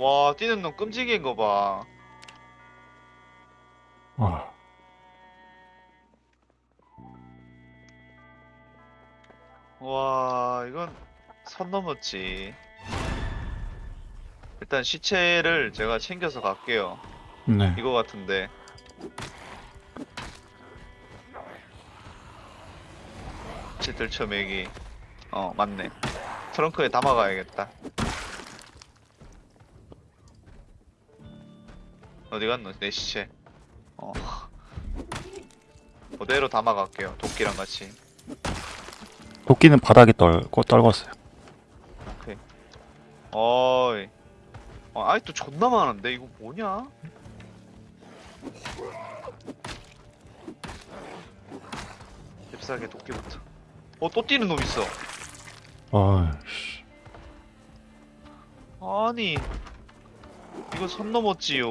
와 뛰는 놈 끔찍인 거 봐. 아, 와 이건 선 넘었지. 일단 시체를 제가 챙겨서 갈게요. 네. 이거 같은데. 시체들 처맥이. 어 맞네. 트렁크에 담아가야겠다. 어디 갔노? 내 시체. 어. 그대로 담아갈게요. 도끼랑 같이. 도끼는 바닥에 떨, 떨궜어요. 어이. 어, 아직도 존나 많은데 이거 뭐냐? 잽싸게 도끼부터. 어, 또 뛰는 놈 있어. 아이씨. 아니. 이거 선 넘었지요.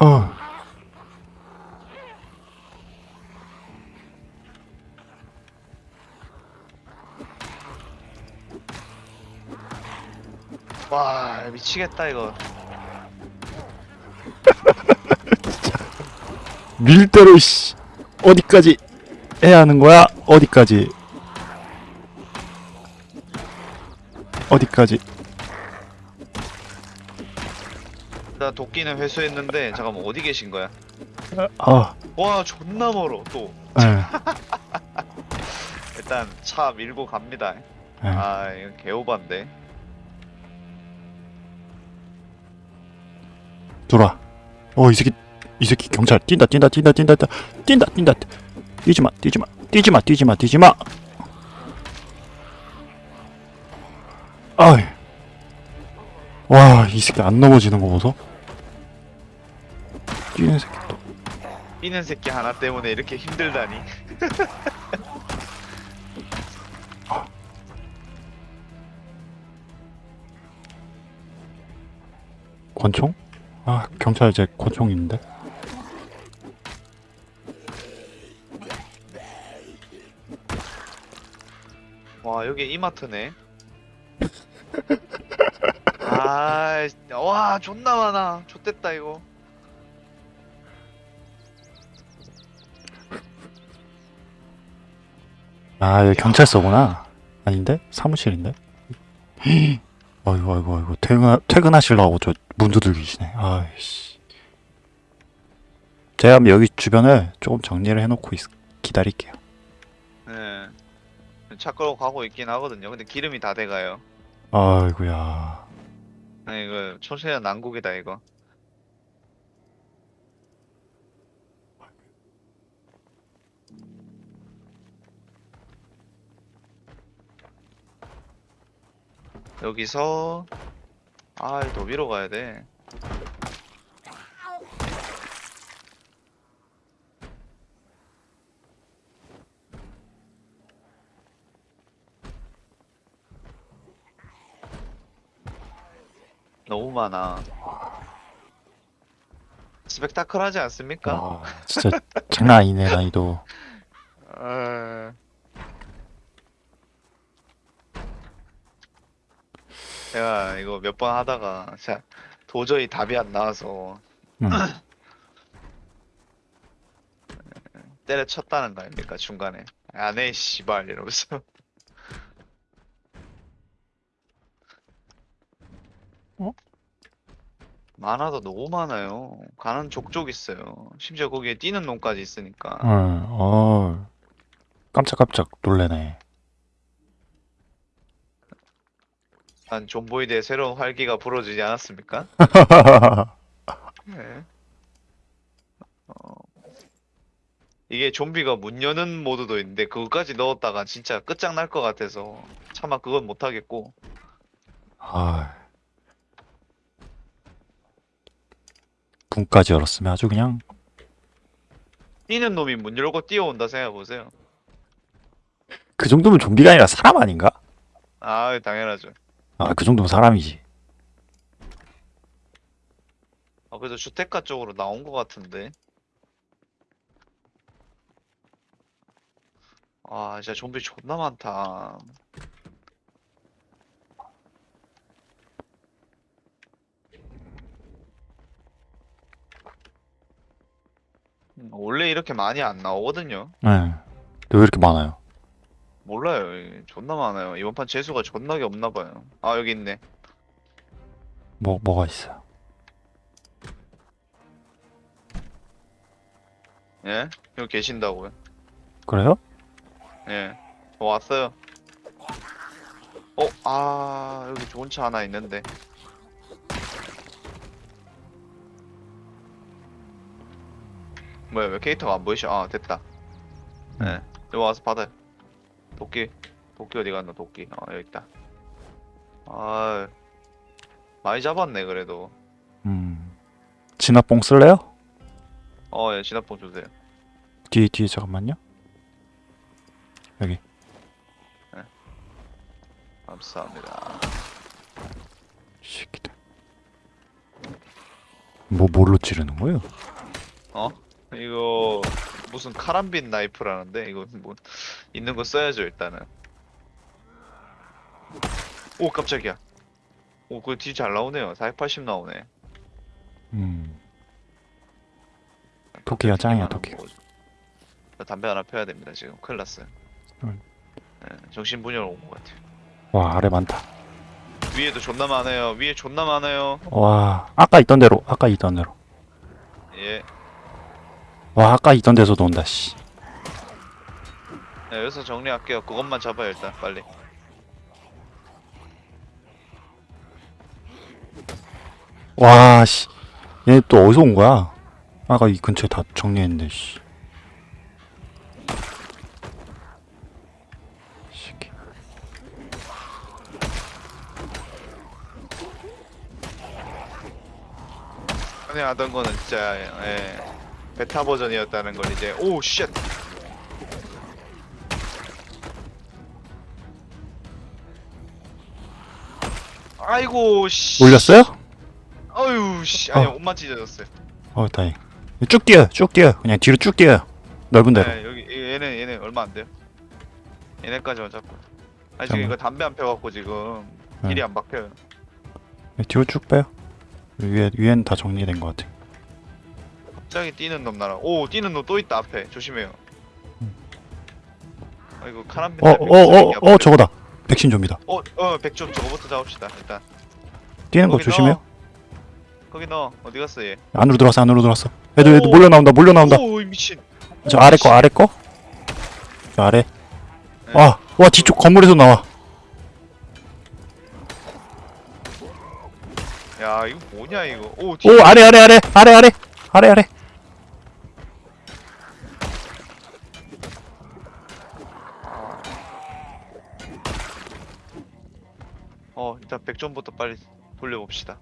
아, 와, 미치겠다 이거. 밀대로 씨. 어디까지 해야 하는 거야? 어디까지? 어디까지? 나 도끼는 회수했는데 잠깐만 어디 계신 거야? 아, 와, 존나 멀어 또. 예. 일단 차 밀고 갑니다. 예. 아, 이거 개오반데. 들어와. 어, 이 새끼, 이 새끼 경찰 뛴다, 뛴다, 뛴다, 뛴다, 뛴다, 뛴다, 뛴다. 뛰지 마, 뛰지 마, 뛰지 마, 뛰지 마, 뛰지 마. 아이. 와, 이 새끼 안 넘어지는 거 보소. 뛰는 새끼 또. 뛰는 새끼 하나 때문에 이렇게 힘들다니. 권총? 아, 경찰 제 권총 있는데. 와 여기 이마트네. 아, 와 존나 많아. 좆됐다 이거. 아, 여기 경찰서구나. 아닌데? 사무실인데? 아이고, 아이고, 아이고. 퇴근, 퇴근하시려고 저문 두들기시네. 아이씨. 제가 여기 주변을 조금 정리를 해놓고 있, 기다릴게요. 네. 차 끌고 가고 있긴 하거든요. 근데 기름이 다 돼가요. 아이고야. 네, 이거 초세야 난국이다 이거. 여기서 아, 더 위로 가야 돼. 너무 많아. 스펙타클하지 않습니까? 와, 진짜 장난 아니네, 난이도. 에... 몇 번 하다가 진짜 도저히 답이 안 나와서 음. 때려쳤다는 거 아닙니까 중간에 안해 씨발 이러면서 어? 많아도 너무 많아요 가는 족족 있어요 심지어 거기에 뛰는 놈까지 있으니까 어, 어. 깜짝깜짝 놀래네. 난 좀보이드의 새로운 활기가 불어지지 않았습니까? 네. 어, 이게 좀비가 문 여는 모드도 있는데 그것까지 넣었다가 진짜 끝장날 것 같아서 차마 그건 못 하겠고 아. 문까지 열었으면 아주 그냥 뛰는 놈이 문 열고 뛰어온다 생각해 보세요. 그 정도면 좀비가 아니라 사람 아닌가? 아 당연하죠. 아, 그 정도면 사람이지. 아 그래도 주택가 쪽으로 나온 것 같은데. 아 진짜 좀비 존나 많다. 음, 원래 이렇게 많이 안 나오거든요. 네. 근데 왜 이렇게 많아요? 몰라요. 존나 많아요. 이번 판 재수가 존나게 없나 봐요. 아 여기 있네. 뭐 뭐가 있어요? 예? 여기 계신다고요? 그래요? 예. 어, 왔어요. 어, 아, 여기 좋은 차 하나 있는데. 뭐야, 왜 캐릭터가 안 보이셔? 아, 됐다. 예. 여기 와서 받아요. 도끼. 도끼 어디 갔나, 도끼. 어, 여기 있다. 아, 많이 잡았네, 그래도. 음. 진화뽕 쓸래요? 어, 예, 진압봉 주세요. 뒤에 뒤에 잠깐만요. 감사합니다. 새끼들. 뭐 뭘로 찌르는 거예요? 어? 이거 무슨 카람빈 나이프라는데 이거 뭐 있는 거 써야죠 일단은. 오 깜짝이야. 오 그거 뒤 잘 나오네요. 480 나오네. 음. 토끼가 짱이야 토끼. 나 담배 하나 펴야 됩니다 지금 큰일 났어요. 음. 네, 정신분열 온 것 같아요. 와 아래 많다. 위에도 존나 많아요. 위에 존나 많아요. 와 아까 있던 대로 아까 있던 대로. 예. 와 아까 있던 데서도 온다 씨. 네, 여기서 정리할게요. 그것만 잡아요 일단 빨리. 와 씨. 얘 또 어디서 온 거야? 아까 이 근처에 다 정리했는데 씨. 새끼. 전에 하던 거는 진짜 예, 베타 버전이었다는 걸 이제 오 shit. 아이고 씨. 올렸어요? 아유 씨. 아니 어. 옷만 찢어졌어요. 어 다행. 쭉 뛰어 쭉 뛰어 그냥 뒤로 쭉 뛰어. 넓은 데로. 네, 여기 얘네 얘네 얼마 안 돼요. 얘네까지만 잡고. 아 지금. 이거 담배 안 펴갖고 지금 네. 딜이 안 박혀요. 네, 뒤로 쭉 빼요. 위에 위엔 다 정리된 것 같아. 갑자기 뛰는 놈 나라. 오 뛰는 놈 또 있다 앞에 조심해요. 아이고 카람빈. 어어어어 저거다. 백신 좀비다. 어어 백점 저거부터 잡읍시다 일단. 뛰는 거 조심해요. 넣어. 거기 넣어. 어디 갔어 얘? 안으로 들어왔어 안으로 들어왔어. 애들 애들 오. 몰려 나온다 몰려 나온다. 오 미친. 저 아래 거 아래 거. 저 아래. 네. 와, 와 뒤쪽 건물에서 나와. 야 이거 뭐냐 이거. 오 오. 아래 아래 아래 아래 아래 아래 아래. 어 일단 백점부터 빨리 돌려봅시다.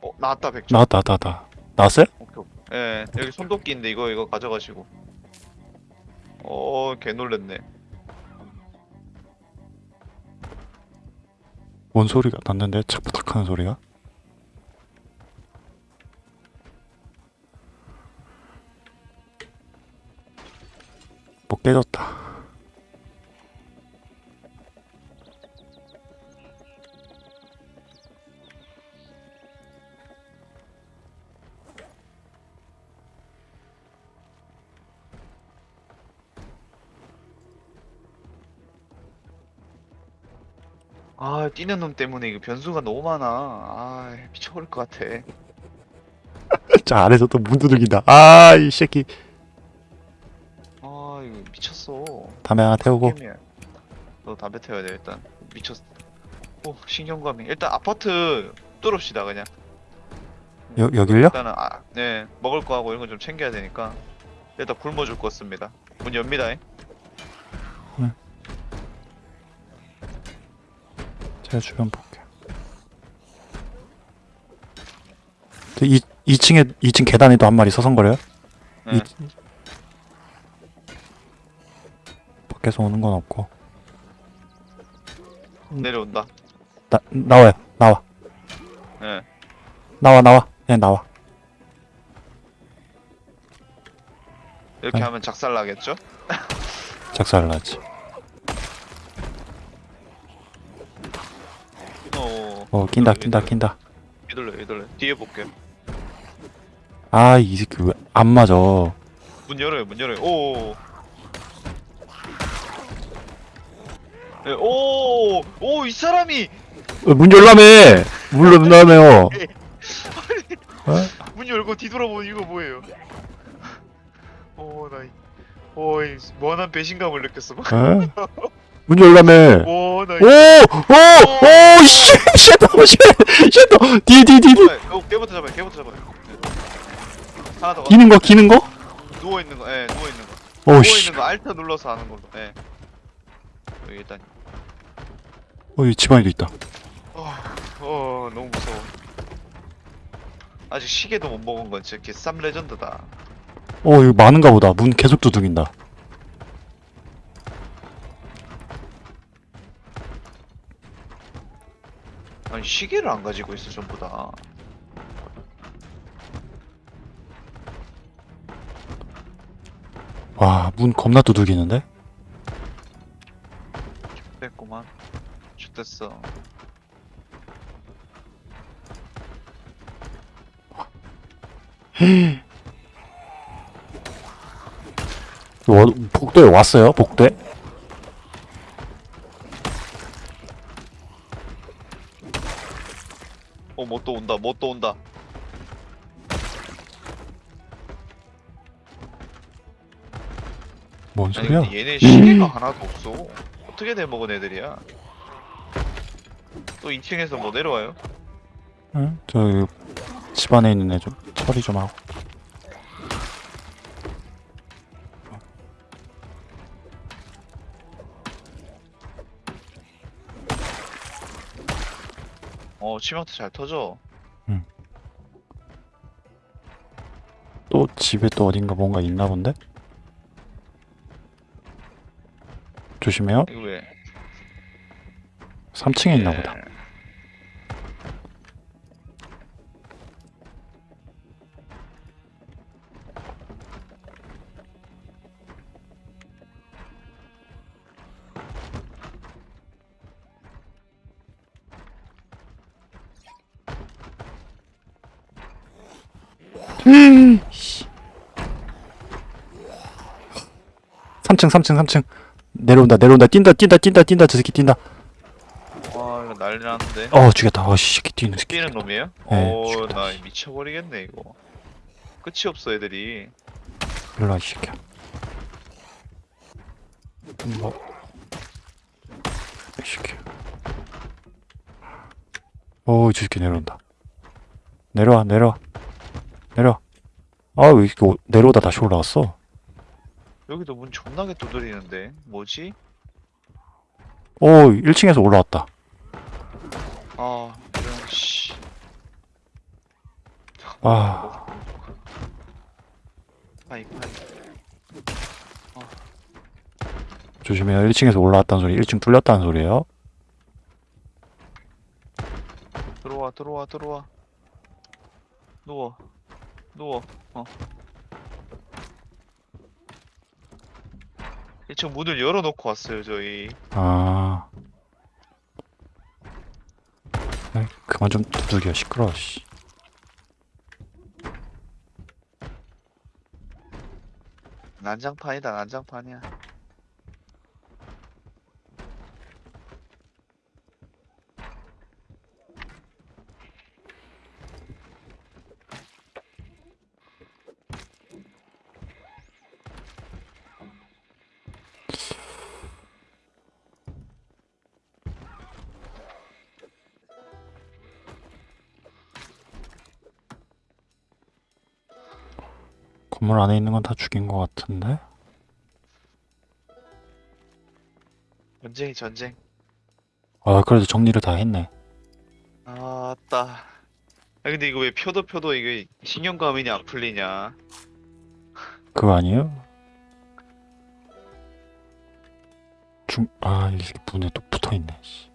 어 나왔다 백점. 나왔다 나왔다 나왔다. 나왔어요? 오케이. 오케이. 예 여기 손도끼인데 이거 이거 가져가시고. 어개 놀랬네. 뭔 소리가 났는데 착부탁 하는 소리가? 뭐 깨졌다. 뛰는 놈 때문에 이거 변수가 너무 많아. 아 미쳐버릴 것 같아. 저 아래서 또 문 두들긴다. 아 이 새끼. 아 이거 미쳤어. 담배 하나 태우고. 게임이야. 너 담배 태워야 돼 일단. 미쳤어. 오 신경감이. 일단 아파트 뚫읍시다 그냥. 여 여길요? 일단은 아, 네 먹을 거 하고 이런 거 좀 챙겨야 되니까 일단 굶어 죽겠습니다 문 엽니다. 제가 주변 볼게요. 저이 2층에 2층 계단에도 한 마리 서성거려요? 네. 이, 밖에서 오는 건 없고 내려온다. 나 나와요. 나와. 예. 나와 나와. 그냥 나와. 이렇게 네. 하면 작살 나겠죠? 작살을 나지. 어. 어 낀다 낀다 낀다. 이돌려 이돌려. 뒤에 볼게요. 아이 새끼 왜 안 맞아. 문 열어요 문 열어요. 오. 네, 오, 오, 이 사람이 어, 문 열라며. 문 열라며요. 어? 문 열고 뒤돌아보는 이거 뭐예요? 오, 나, 이- 오, 이 무한한 배신감을 느꼈어. 막. 어? 문 열라며. 오, 나, 이- 오! 오! 오! 씨! 쉣! 쉣도! 뒤, 뒤, 뒤, 뒤! 어, 어, 걔부터 잡아요. 걔부터 잡아요. 하나 더. 기는 거, 기는 거? 누워 있는 거. 예, 누워 있는 거. 오, 누워 씨. 있는 거 Alt 눌러서 하는 걸로. 예. 여기 일단. 어, 여기 집안에도 있다. 어, 어, 너무 무서워. 아직 시계도 못 먹은 건 진짜 개쌉 레전드다. 어, 여기 많은가 보다. 문 계속 두둥인다. 아니 시계를 안 가지고 있어 전부 다. 와, 문 겁나 두들기는데? 됐구만. 죽됐어. 와, 복도에 왔어요? 복도에? 어, 뭐 또 온다. 뭐 또 온다. 뭔 아니 소리야? 근데 얘네 시계가 하나도 없어. 어떻게 돼 먹은 애들이야? 또 2층에서 뭐 내려와요? 응? 저 여기 집안에 있는 애 좀 처리 좀 하고. 치명타 잘 터져. 또 집에 또 어딘가 뭔가 있나 본데? 조심해요. 이거 왜? 3층에 있나 예. 보다. 씨. 3층 3층 3층 내려온다 내려온다 뛴다 뛴다 뛴다 뛴다 저 새끼 뛴다 와, 이거 난리 났는데. 어 죽였다 어씨 새끼 뛰는 새끼 뛰는 놈이에요? 네, 오, 죽였다, 나 씨. 미쳐버리겠네 이거. 끝이 없어 애들이. 일로와 이 새끼야 뭐. 이 새끼 어저 새끼 내려온다 내려와 내려와 내려와 아왜 이렇게 오- 내려오다 다시 올라왔어 여기도 문 존나게 두드리는데 뭐지? 오 1층에서 올라왔다 아, 이런 씨. 아 파이 파이. 조심해요 1층에서 올라왔다는 소리 1층 뚫렸다는 소리예요 들어와 들어와 들어와. 누워. 누워. 어. 1층 문을 열어놓고 왔어요 저희. 아 아이, 그만 좀 두들겨 시끄러워 씨 난장판이다 난장판이야. 건물 안에 있는 건 다 죽인 것 같은데? 전쟁이 전쟁. 아 그래도 정리를 다 했네. 아따. 아 근데 이거 왜 표도 표도 이게 신경감이냐 안 풀리냐? 그거 아니에요? 중, 아, 이 문에 또 붙어 있네. 씨.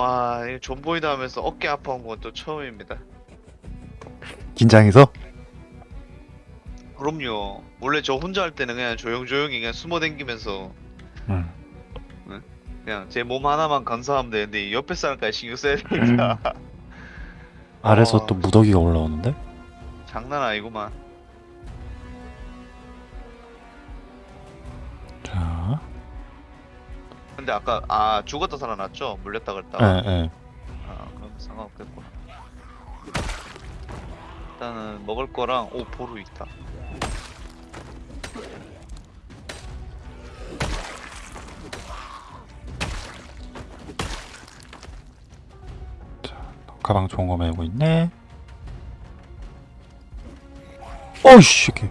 와, 이 존보이다 하면서 어깨 아파온 건 또 처음입니다. 긴장해서? 그럼요. 원래 저 혼자 할 때는 그냥 조용조용히 그냥 숨어 댕기면서 응. 그냥 제 몸 하나만 감사하면 되는데 이 옆에 사람까지 신경 써야 되니까 아래서 어. 또 무더기가 올라오는데? 장난 아니구만. 근데 아까 아 죽었다 살아났죠? 물렸다 예, 그랬다. 예. 아 그럼 상관없겠구나. 일단은 먹을 거랑 오 보루 있다. 가방 좋은 거 메고 있네. 어이씨, 새끼.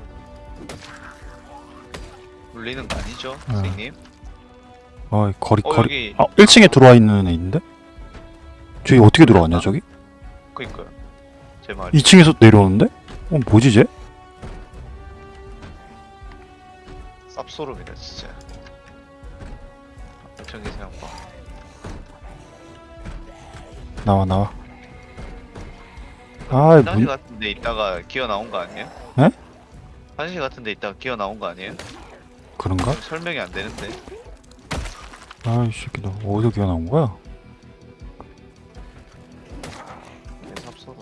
물리는 거 아니죠, 어. 선생님? 어이, 거리, 어 거리. 여기 아, 1층에 들어와 있는 애 있는데? 저기 어떻게 들어왔냐, 저기? 그니까요. 제 말이. 2층에서 내려오는데? 어, 뭐지, 쟤? 쌉소름이다 진짜. 엄청기 생각봐. 나와, 나와. 아, 화장실 문, 같은데 있다가 기어 나온 거 아니에요? 에? 화장실 같은데 있다가 기어 나온 거 아니에요? 그런가? 설명이 안 되는데. 아이, 새끼, 너 어디서 기어 나온 거야? 쌉소름.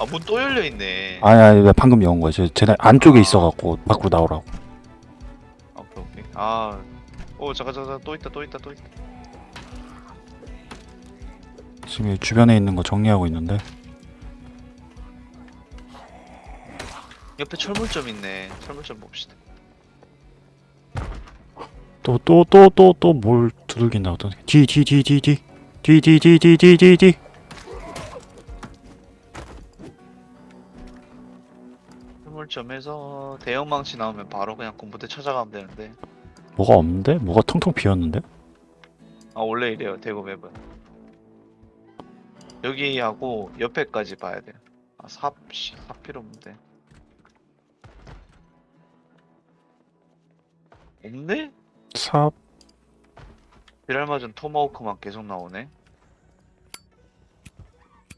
아문 또 열려 있네. 아니, 아니, 왜 방금 여온 거야. 저, 쟤네 안쪽에 있어갖고, 밖으로 나오라고. 아, 오케이 오케이. 아, 오 잠깐 잠깐 또 있다 또 있다 또 있다. 지금 여기 주변에 있는 거 정리하고 있는데. 옆에 철물점 있네. 철물점 봅시다. 또, 또, 또, 또, 또, 뭘 두들긴다, 어떤, 뒤, 뒤, 뒤, 뒤, 뒤. 뒤, 뒤, 뒤, 뒤, 뒤, 뒤, 뒤. 철물점에서 대형 망치 나오면 바로 그냥 군부대 찾아가면 되는데. 뭐가 없는데? 뭐가 텅텅 비었는데? 아 원래 이래요 대구 맵은. 여기하고 옆에까지 봐야 돼요. 아 삽, 씨, 삽 필요 없는데. 없네? 삽, 비랄 맞은 토마호크만 계속 나오네.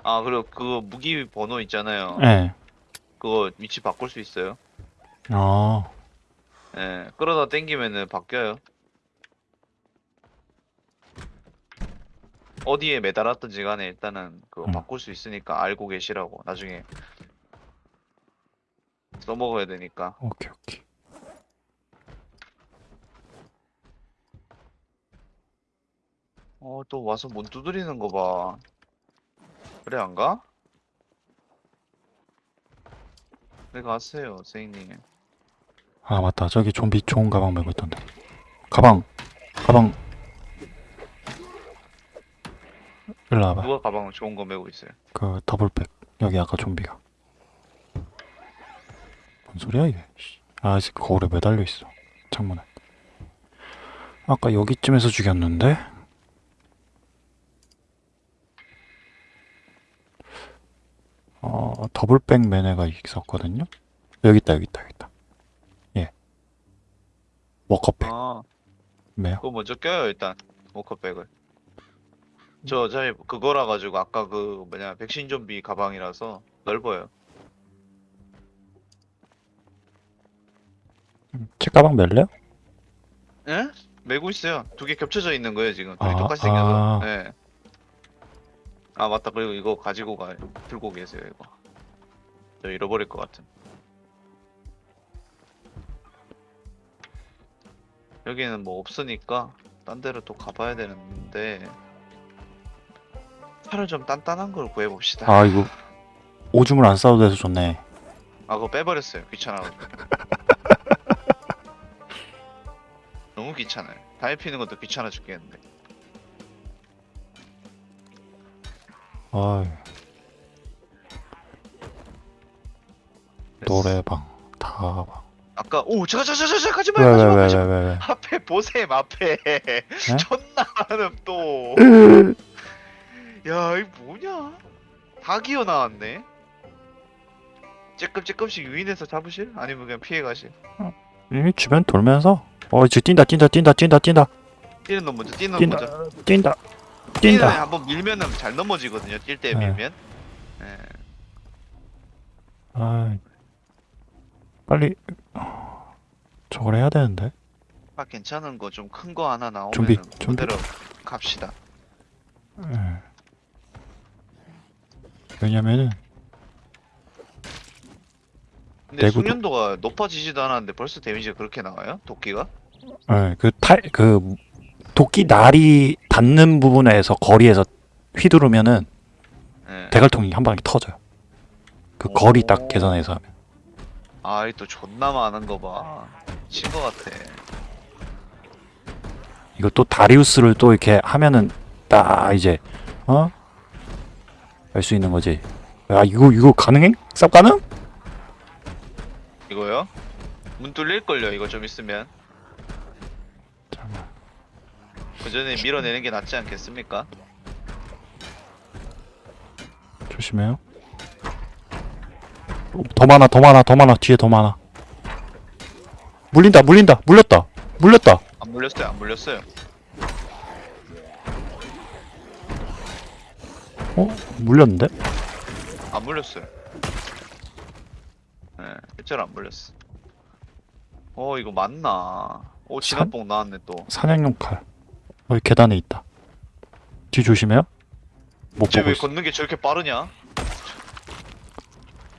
아 그리고 그 무기 번호 있잖아요. 예. 그거 위치 바꿀 수 있어요. 아, 예, 끌어다 땡기면은 바뀌어요. 어디에 매달았든지 간에 일단은 그거 음. 바꿀 수 있으니까 알고 계시라고 나중에 써먹어야 되니까. 오케이, 오케이. 어, 또 와서 문 두드리는 거 봐. 그래, 안 가? 그래, 가세요, 선생님. 아, 맞다. 저기 좀비 좋은 가방 메고 있던데. 가방, 가방. 일로 와봐. 누가 가방 좋은 거 메고 있어요? 그 더블백. 여기 아까 좀비가. 뭔 소리야, 이게? 씨. 아, 이 새끼 거울에 매달려 있어. 창문에. 아까 여기쯤에서 죽였는데? 어, 더블백 매네가 있었거든요? 여기 있다, 여기 있다, 여기 있다. 예. 워커백. 아, 매요. 그거 먼저 껴요, 일단. 워커백을. 저, 어차피 그거라 가지고 아까 그 뭐냐, 백신 좀비 가방이라서 넓어요. 제 가방 멜래요? 예? 메고 있어요. 두 개 겹쳐져 있는 거예요 지금. 둘이 아, 똑같이 생겨서. 아. 네. 아 맞다. 그리고 이거 가지고 가 들고 계세요 이거. 저 잃어버릴 것 같은. 여기는 뭐 없으니까 딴 데로 또 가봐야 되는데 차를 좀 단단한 걸 구해봅시다. 아 이거 오줌을 안 싸도 돼서 좋네. 아 그거 빼버렸어요 귀찮아가지고 너무 귀찮아요 담배 피는 것도 귀찮아 죽겠는데 아 노래방 다방. 아까 오 잠깐 잠깐 잠깐 가지마 가지마 왜 가지마? 앞에 보셈 앞에 존나 많음 또야 이 뭐냐 다 기어 나왔네 쬐끔 쬐끔씩 유인해서 잡으실? 아니면 그냥 피해가실? 이 주변 돌면서 어 지금 뛴다 뛴다 뛴다 뛴다 뛴다 뛰는 놈 먼저 뛰는 놈 뛴다 먼저 뛴다 뛴다. 한번 밀면은 잘 넘어지거든요 뛸때 네. 밀면 예. 아 빨리 저걸 해야 되는데. 아 괜찮은 거 좀 큰 거 하나 나오면 좀비. 그대로 갑시다. 예. 왜냐면은 근데 내구도- 숙련도가 높아지지도 않았는데 벌써 데미지가 그렇게 나와요? 도끼가? 예, 그탈 그 도끼 날이 닿는 부분에서 거리에서 휘두르면은 예. 대갈통이 한 방에 터져요. 그 오. 거리 딱 계산해서 하면. 아이 또 존나 많은 거 봐. 친거 같아. 이거 또 다리우스를 또 이렇게 하면은 딱 이제 어? 알 수 있는 거지. 야 이거 이거 가능해? 쌉 가능? 이거요? 문 뚫릴 걸요. 이거 좀 있으면. 잠깐만. 그 전에 밀어내는 게 낫지 않겠습니까? 조심해요. 어, 더 많아 더 많아 더 많아 뒤에 더 많아. 물린다 물린다 물렸다 물렸다. 안 물렸어요. 안 물렸어요. 어? 물렸는데? 안 물렸어요. 예, 일절 안 물렸어. 어 이거 맞나? 오 진압봉 나왔네 또. 사냥용 칼. 여기 계단에 있다. 뒤 조심해요. 못 보고 있어. 걷는 게 저렇게 빠르냐?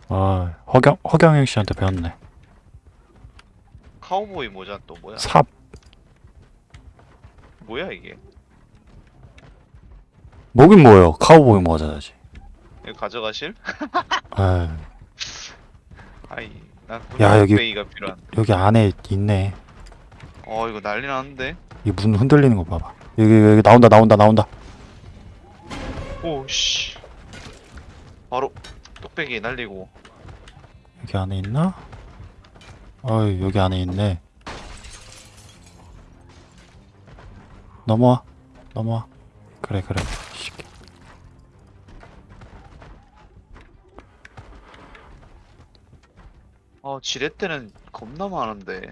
아 허경 허경영 씨한테 배웠네. 카우보이 모자 또 뭐야? 삽. 뭐야 이게? 뭐긴 뭐예요. 카우보이 모자지. 이거 가져가실? 아 아이 난 야, 여기-. 여기 안에 있네. 어 이거 난리 나는데. 이 문 흔들리는 거 봐봐. 여기 여기 나온다 나온다 나온다. 오씨. 바로 뚝배기 날리고. 여기 안에 있나? 어이 여기 안에 있네. 넘어와 넘어와. 그래 그래. 씨. 어 지뢰 때는 겁나 많은데.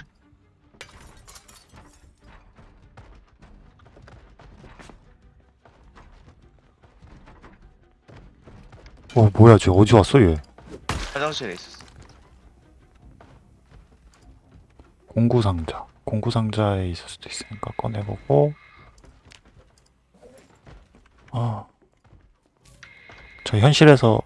어 뭐야 쟤 어디 왔어 얘? 화장실에 있었어. 공구 상자. 공구 상자에 있을 수도 있으니까 꺼내보고. 아. 저 현실에서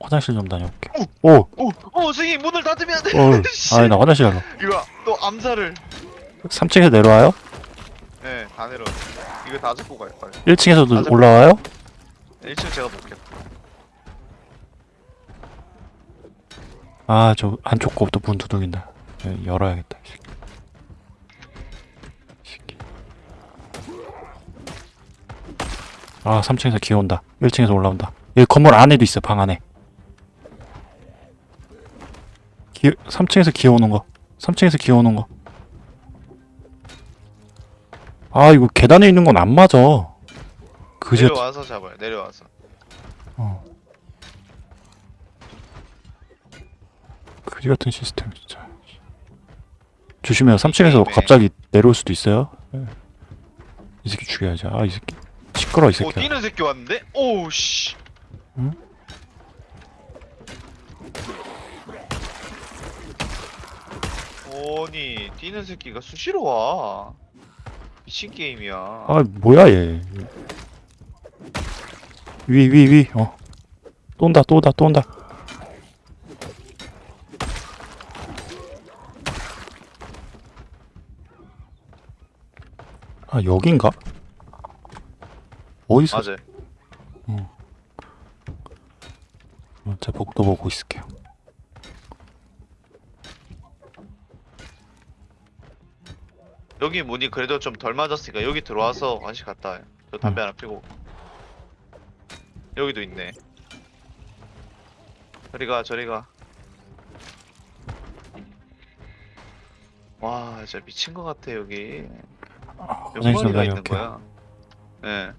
화장실 좀 다녀올게요. 오! 어, 오, 오 선생님 문을 닫으면 안 돼. 씨. 아니 나 화장실 가러. 이거 또 암살을. 3층에서 내려와요? 네, 다 내려. 이거 다 잡고 갈 거예요. 1층에서도 맞아. 올라와요? 1층 제가 볼게요. 아, 저 안쪽 거부터 문 두들긴다. 예, 열어야겠다. 아, 3층에서 기어온다. 1층에서 올라온다. 여기 건물 안에도 있어, 방 안에. 기, 3층에서 기어오는 거. 3층에서 기어오는 거. 아, 이거 계단에 있는 건 안 맞아. 그지 내려와서 잡아요. 내려와서. 어. 그지 같은 시스템 진짜. 조심해요. 3층에서 게임에. 갑자기 내려올 수도 있어요. 예. 이 새끼 죽여야지. 아, 이 새끼. 시끄러 이오 새끼야. 뛰는 새끼 왔는데? 오우 씨. 응? 아니 뛰는 새끼가 수시로 와. 미친 게임이야. 아 뭐야 얘. 위 위 위. 어. 또 온다 또 온다 또 온다. 아 여긴가? 어디서? 맞아. 어, 제 복도 보고 있을게요. 여기 문이 그래도 좀 덜 맞았으니까 여기 들어와서 한시 갔다. 저 담배 음. 하나 피고. 여기도 있네. 저리가 저리가. 와 진짜 미친 것 같아 여기. 몇 화장실 있는 다녀올게요. 거야? 예.